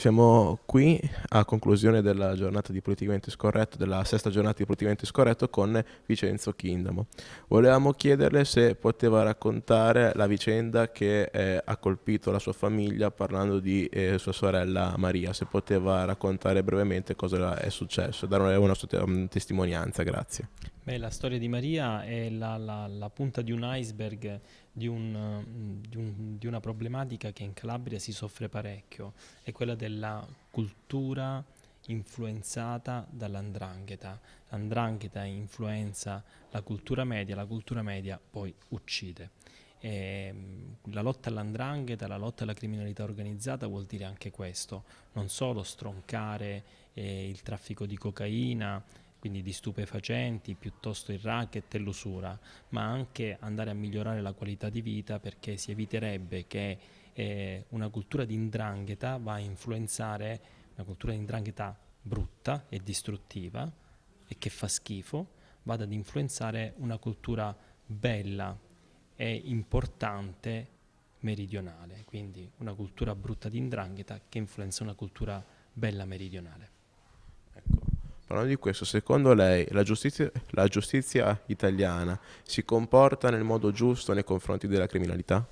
Siamo qui a conclusione della giornata di politicamente scorretto, della sesta giornata di politicamente scorretto con Vincenzo Chindamo. Volevamo chiederle se poteva raccontare la vicenda che eh, ha colpito la sua famiglia parlando di eh, sua sorella Maria, se poteva raccontare brevemente cosa è successo, dare una sua testimonianza, grazie. Beh, la storia di Maria è la, la, la punta di un iceberg di, un, di, un, di, una problematica che in Calabria si soffre parecchio, è quella della cultura influenzata dall'andrangheta. L'andrangheta influenza la cultura media, la cultura media poi uccide. E la lotta all'andrangheta, la lotta alla criminalità organizzata vuol dire anche questo, non solo stroncare eh, il traffico di cocaina, quindi di stupefacenti, piuttosto il racket e l'usura, ma anche andare a migliorare la qualità di vita perché si eviterebbe che eh, una cultura di indrangheta va a influenzare una cultura di indrangheta brutta e distruttiva e che fa schifo, vada ad influenzare una cultura bella e importante meridionale, quindi una cultura brutta di indrangheta che influenza una cultura bella meridionale. Parlando di questo, secondo lei la giustizia, la giustizia, italiana si comporta nel modo giusto nei confronti della criminalità?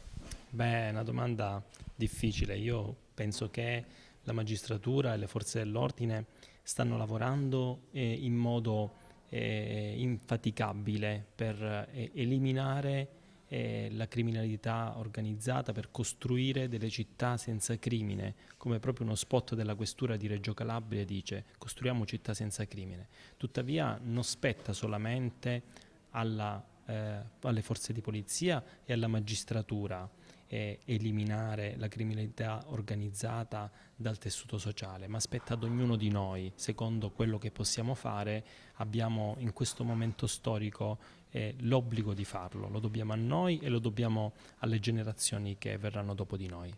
Beh, è una domanda difficile. Io penso che la magistratura e le forze dell'ordine stanno lavorando eh, in modo eh, infaticabile per eh, eliminare eh, la criminalità organizzata per costruire delle città senza crimine, come proprio uno spot della questura di Reggio Calabria dice, costruiamo città senza crimine. Tuttavia non spetta solamente alla, eh, alle forze di polizia e alla magistratura eh, eliminare la criminalità organizzata dal tessuto sociale, ma spetta ad ognuno di noi, secondo quello che possiamo fare, abbiamo in questo momento storico eh, l'obbligo di farlo, lo dobbiamo a noi e lo dobbiamo alle generazioni che verranno dopo di noi.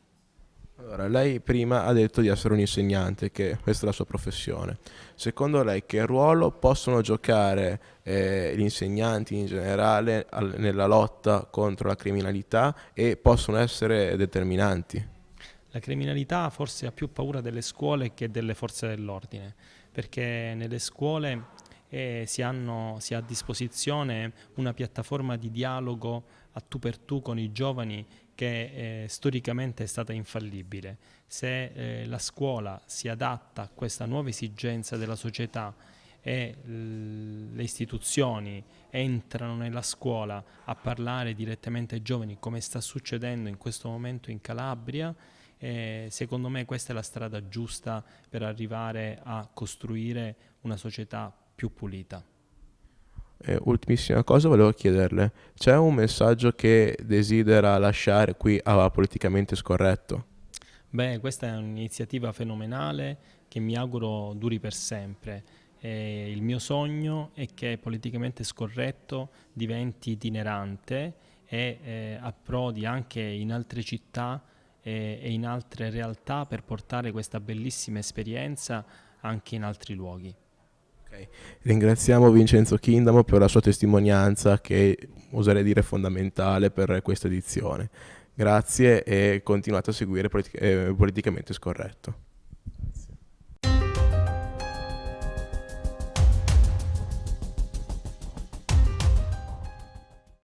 Allora, lei prima ha detto di essere un insegnante, che questa è la sua professione. Secondo lei che ruolo possono giocare eh, gli insegnanti in generale al, nella lotta contro la criminalità e possono essere determinanti? La criminalità forse ha più paura delle scuole che delle forze dell'ordine, perché nelle scuole eh, si, hanno, si ha a disposizione una piattaforma di dialogo a tu per tu con i giovani che eh, storicamente è stata infallibile. Se eh, la scuola si adatta a questa nuova esigenza della società e le istituzioni entrano nella scuola a parlare direttamente ai giovani come sta succedendo in questo momento in Calabria, eh, secondo me questa è la strada giusta per arrivare a costruire una società più pulita. Eh, ultimissima cosa volevo chiederle, c'è un messaggio che desidera lasciare qui a Politicamente Scorretto? Beh, questa è un'iniziativa fenomenale che mi auguro duri per sempre. E il mio sogno è che Politicamente Scorretto diventi itinerante e eh, approdi anche in altre città e, e in altre realtà per portare questa bellissima esperienza anche in altri luoghi. Okay. Ringraziamo Vincenzo Kindamo per la sua testimonianza che oserei dire fondamentale per questa edizione. Grazie e continuate a seguire eh, Politicamente Scorretto.